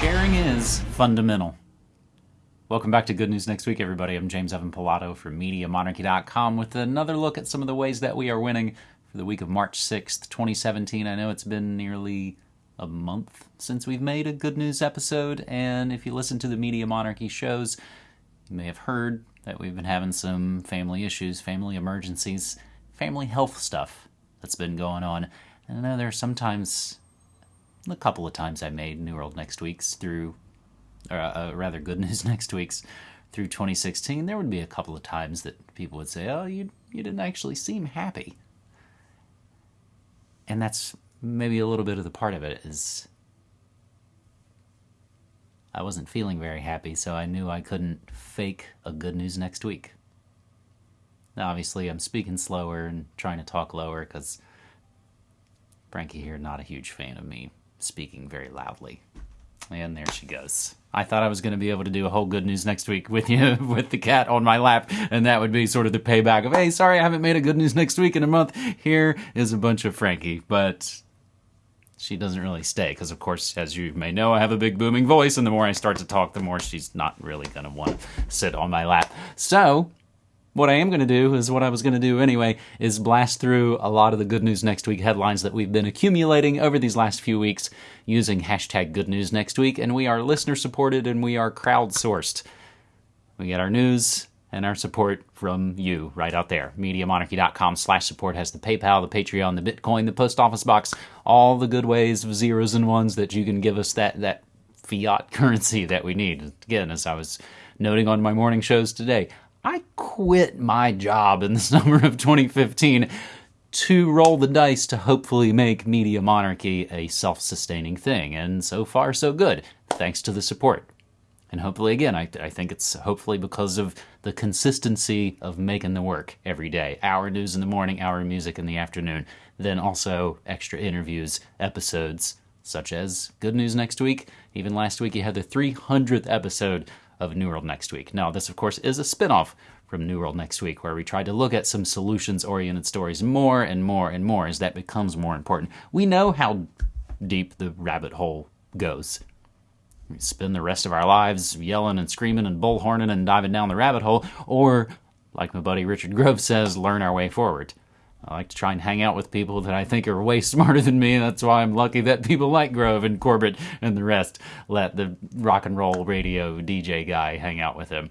Sharing is fundamental. Welcome back to Good News Next Week, everybody. I'm James Evan Pilato from MediaMonarchy.com with another look at some of the ways that we are winning for the week of March 6th, 2017. I know it's been nearly a month since we've made a Good News episode, and if you listen to the Media Monarchy shows, you may have heard that we've been having some family issues, family emergencies, family health stuff that's been going on. And I know there are sometimes, a couple of times I made New World Next Week's through, or uh, rather Good News Next Week's through 2016. There would be a couple of times that people would say, "Oh, you you didn't actually seem happy," and that's maybe a little bit of the part of it is I wasn't feeling very happy, so I knew I couldn't fake a good news next week. Now, obviously, I'm speaking slower and trying to talk lower because Frankie here, not a huge fan of me speaking very loudly. And there she goes. I thought I was going to be able to do a whole good news next week with you, with the cat on my lap, and that would be sort of the payback of, hey, sorry I haven't made a good news next week in a month. Here is a bunch of Frankie. But she doesn't really stay because, of course, as you may know, I have a big booming voice, and the more I start to talk, the more she's not really going to want to sit on my lap. So, what I am going to do is what I was going to do anyway is blast through a lot of the good news next week headlines that we've been accumulating over these last few weeks using hashtag good news next week, and we are listener supported and we are crowdsourced. We get our news and our support from you right out there. MediaMonarchy.com slash support has the PayPal, the Patreon, the Bitcoin, the post office box, all the good ways of zeros and ones that you can give us that, that fiat currency that we need. Again, as I was noting on my morning shows today, I quit my job in the summer of 2015 to roll the dice to hopefully make Media Monarchy a self sustaining thing. And so far, so good, thanks to the support. And hopefully, again, I, I think it's hopefully because of the consistency of making the work every day. Hour news in the morning, hour music in the afternoon, then also extra interviews, episodes, such as Good News Next Week. Even last week, you had the 300th episode of New World Next Week. Now, this, of course, is a spin off from New World Next Week, where we try to look at some solutions oriented stories more and more and more as that becomes more important. We know how deep the rabbit hole goes we spend the rest of our lives yelling and screaming and bullhorning and diving down the rabbit hole, or, like my buddy Richard Grove says, learn our way forward. I like to try and hang out with people that I think are way smarter than me. That's why I'm lucky that people like Grove and Corbett and the rest let the rock and roll radio DJ guy hang out with him.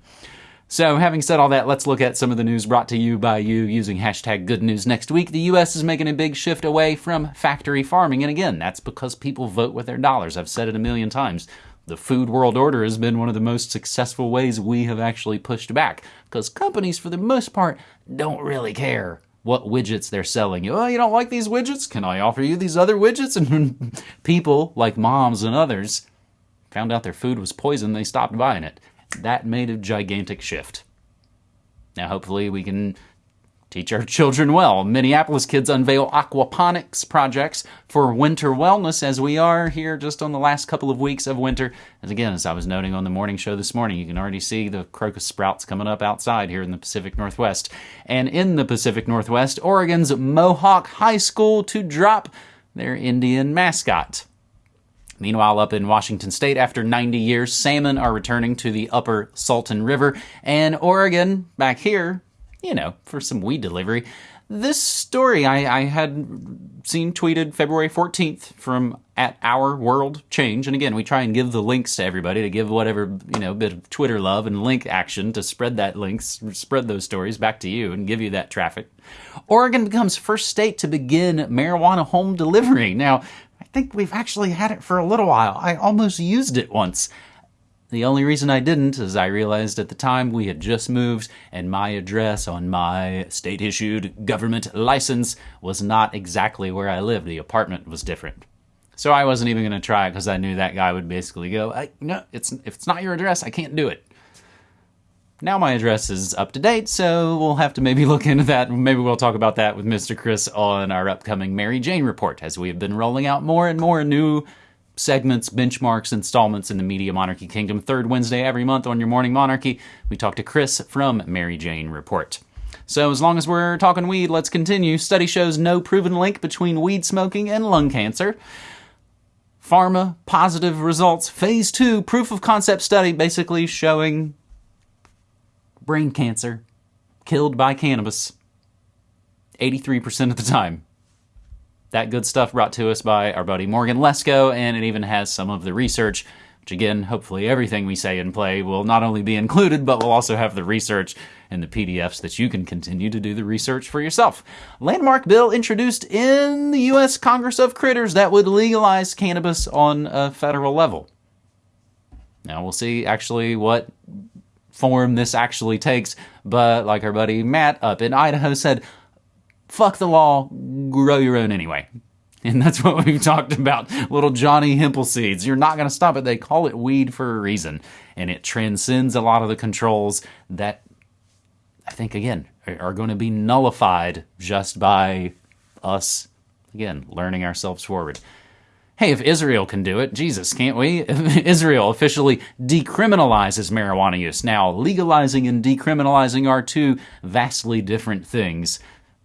So, having said all that, let's look at some of the news brought to you by you using hashtag good news next week. The U.S. is making a big shift away from factory farming. And again, that's because people vote with their dollars. I've said it a million times the food world order has been one of the most successful ways we have actually pushed back because companies, for the most part, don't really care what widgets they're selling you. Oh, you don't like these widgets? Can I offer you these other widgets? And people like moms and others found out their food was poison, they stopped buying it. That made a gigantic shift. Now, hopefully, we can Teach our children well. Minneapolis kids unveil aquaponics projects for winter wellness as we are here just on the last couple of weeks of winter. As again, as I was noting on the morning show this morning, you can already see the crocus sprouts coming up outside here in the Pacific Northwest. And in the Pacific Northwest, Oregon's Mohawk High School to drop their Indian mascot. Meanwhile, up in Washington state, after 90 years, salmon are returning to the upper Sultan River. And Oregon, back here, you know, for some weed delivery. This story I, I had seen tweeted February 14th from at Our World Change. And again, we try and give the links to everybody to give whatever, you know, bit of Twitter love and link action to spread that links, spread those stories back to you and give you that traffic. Oregon becomes first state to begin marijuana home delivery. Now, I think we've actually had it for a little while. I almost used it once. The only reason I didn't is I realized at the time we had just moved and my address on my state issued government license was not exactly where I lived. The apartment was different. So I wasn't even going to try because I knew that guy would basically go, "No, it's if it's not your address, I can't do it." Now my address is up to date, so we'll have to maybe look into that. Maybe we'll talk about that with Mr. Chris on our upcoming Mary Jane report as we have been rolling out more and more new segments, benchmarks, installments in the Media Monarchy Kingdom. Third Wednesday every month on your Morning Monarchy, we talk to Chris from Mary Jane Report. So, as long as we're talking weed, let's continue. Study shows no proven link between weed smoking and lung cancer. pharma positive results, phase two proof of concept study, basically showing brain cancer killed by cannabis 83% of the time. That good stuff brought to us by our buddy Morgan Lesko, and it even has some of the research, which again, hopefully everything we say and play will not only be included, but we'll also have the research and the PDFs that you can continue to do the research for yourself. Landmark bill introduced in the U.S. Congress of Critters that would legalize cannabis on a federal level. Now we'll see actually what form this actually takes, but like our buddy Matt up in Idaho said, fuck the law, grow your own anyway. And that's what we've talked about. Little Johnny Hempel seeds. You're not going to stop it. They call it weed for a reason. And it transcends a lot of the controls that I think, again, are going to be nullified just by us, again, learning ourselves forward. Hey, if Israel can do it, Jesus, can't we? Israel officially decriminalizes marijuana use. Now, legalizing and decriminalizing are two vastly different things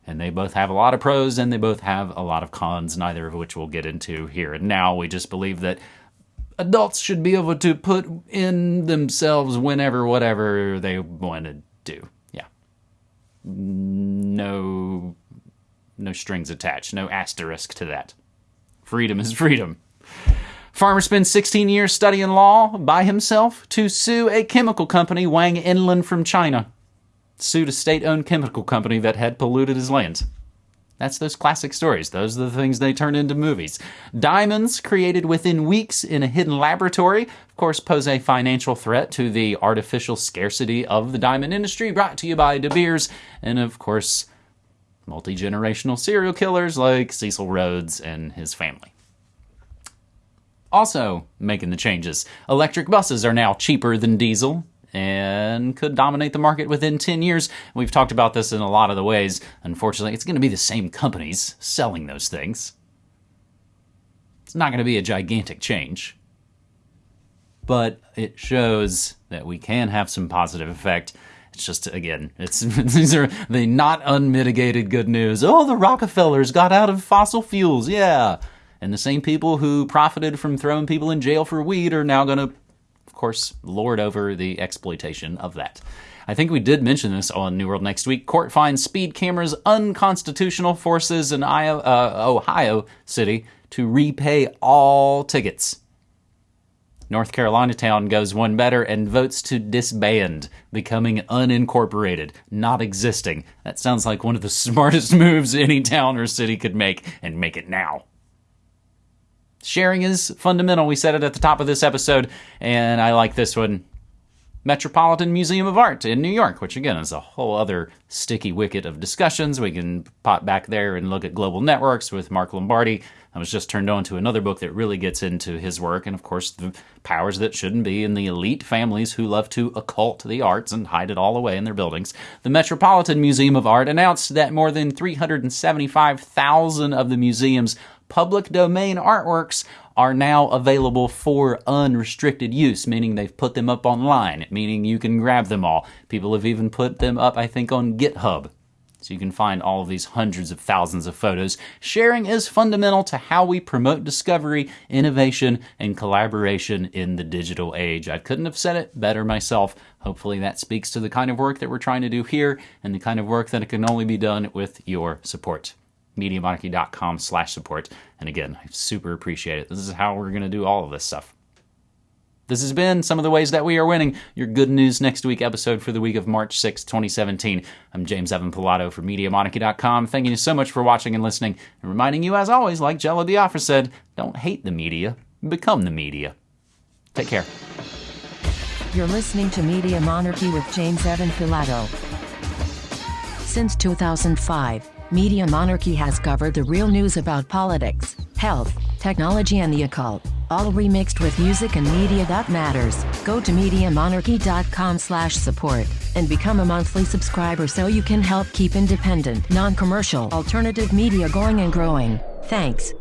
and they both have a lot of pros and they both have a lot of cons, neither of which we'll get into here and now. We just believe that adults should be able to put in themselves whenever, whatever they want to do. Yeah. No, no strings attached, no asterisk to that. Freedom is freedom. Farmer spends 16 years studying law by himself to sue a chemical company Wang Enlin from China sued a state owned chemical company that had polluted his lands. That's those classic stories. Those are the things they turn into movies. Diamonds created within weeks in a hidden laboratory, of course, pose a financial threat to the artificial scarcity of the diamond industry, brought to you by De Beers, and of course, multi generational serial killers like Cecil Rhodes and his family. Also, making the changes. Electric buses are now cheaper than diesel and could dominate the market within 10 years. We've talked about this in a lot of the ways. Unfortunately, it's going to be the same companies selling those things. It's not going to be a gigantic change, but it shows that we can have some positive effect. It's just again, it's these are the not unmitigated good news. Oh, the Rockefellers got out of fossil fuels, yeah. And the same people who profited from throwing people in jail for weed are now going to course, lord over the exploitation of that. I think we did mention this on New World Next Week. Court finds speed cameras unconstitutional, forces an uh, Ohio city to repay all tickets. North Carolina town goes one better and votes to disband, becoming unincorporated, not existing. That sounds like one of the smartest moves any town or city could make, and make it now. Sharing is fundamental. We said it at the top of this episode, and I like this one. Metropolitan Museum of Art in New York, which again is a whole other sticky wicket of discussions. We can pop back there and look at global networks with Mark Lombardi. I was just turned on to another book that really gets into his work, and of course, the powers that shouldn't be in the elite families who love to occult the arts and hide it all away in their buildings. The Metropolitan Museum of Art announced that more than 375,000 of the museum's public domain artworks are now available for unrestricted use, meaning they've put them up online, meaning you can grab them all. People have even put them up, I think, on GitHub. So you can find all of these hundreds of thousands of photos. Sharing is fundamental to how we promote discovery, innovation, and collaboration in the digital age. I couldn't have said it better myself. Hopefully, that speaks to the kind of work that we're trying to do here and the kind of work that can only be done with your support mediamonarchy.com slash support. And again, I super appreciate it. This is how we're going to do all of this stuff. This has been some of the ways that we are winning. Your good news next week episode for the week of March 6, 2017. I'm James Evan Pilato for MediaMonarchy.com. Thanking you so much for watching and listening, and reminding you, as always, like Jello Biafra said, don't hate the media, become the media. Take care. You're listening to Media Monarchy with James Evan Pilato. Since 2005, Media Monarchy has covered the real news about politics, health, technology and the occult, all remixed with music and media that matters. Go to MediaMonarchy.com slash support and become a monthly subscriber so you can help keep independent, non-commercial, alternative media going and growing. Thanks.